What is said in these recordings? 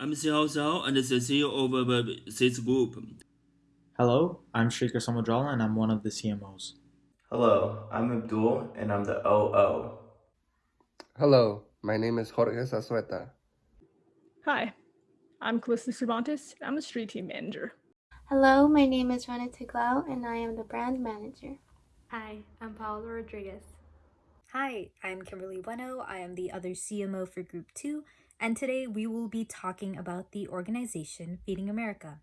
I'm Xiao Zhao and the CEO of the SITS Group. Hello, I'm Shrikar Samudrala and I'm one of the CMOs. Hello, I'm Abdul and I'm the OO. Hello, my name is Jorge Sasueta. Hi, I'm Calista Cervantes. I'm the street team manager. Hello, my name is Rana Tiglao and I am the brand manager. Hi, I'm Paola Rodriguez. Hi, I'm Kimberly Bueno. I am the other CMO for Group 2, and today we will be talking about the organization Feeding America.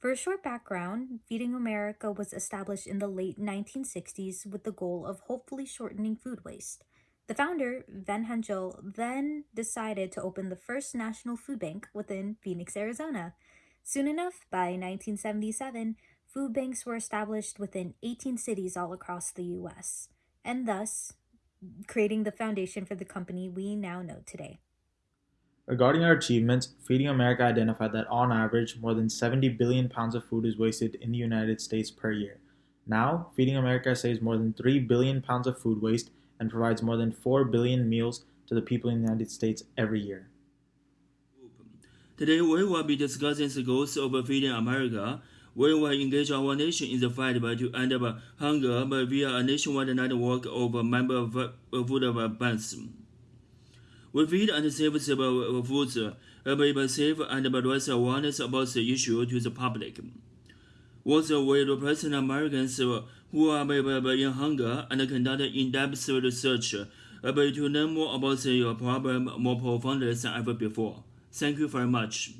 For a short background, Feeding America was established in the late 1960s with the goal of hopefully shortening food waste. The founder, Van Hengel, then decided to open the first national food bank within Phoenix, Arizona. Soon enough, by 1977, food banks were established within 18 cities all across the US, and thus creating the foundation for the company we now know today. Regarding our achievements, Feeding America identified that on average, more than 70 billion pounds of food is wasted in the United States per year. Now, Feeding America saves more than 3 billion pounds of food waste and provides more than 4 billion meals to the people in the United States every year. Today we will be discussing the goals of Feeding America. We will engage our nation in the fight to end hunger via a nationwide network of member food banks. We feed and save the foods, we save and raise awareness about the issue to the public. Also, we represent Americans uh, who are in hunger and conduct in-depth research uh, to learn more about the problem more profoundly than ever before. Thank you very much.